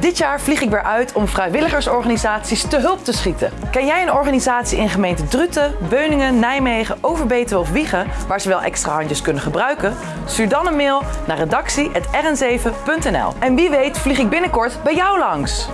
Dit jaar vlieg ik weer uit om vrijwilligersorganisaties te hulp te schieten. Ken jij een organisatie in gemeente Druten, Beuningen, Nijmegen, Overbetuwe of Wiegen waar ze wel extra handjes kunnen gebruiken? Stuur dan een mail naar redactie.rn7.nl. En wie weet vlieg ik binnenkort bij jou langs.